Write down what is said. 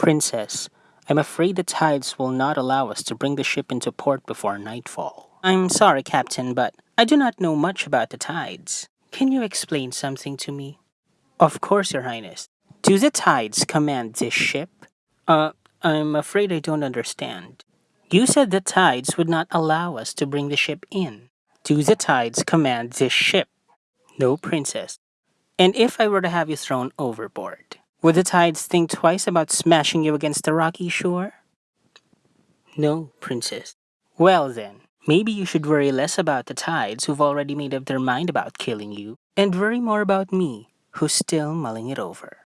Princess, I'm afraid the tides will not allow us to bring the ship into port before nightfall. I'm sorry, Captain, but I do not know much about the tides. Can you explain something to me? Of course, Your Highness. Do the tides command this ship? Uh, I'm afraid I don't understand. You said the tides would not allow us to bring the ship in. Do the tides command this ship? No, Princess. And if I were to have you thrown overboard, would the tides think twice about smashing you against the rocky shore? No, Princess. Well then, maybe you should worry less about the tides who've already made up their mind about killing you, and worry more about me, who's still mulling it over.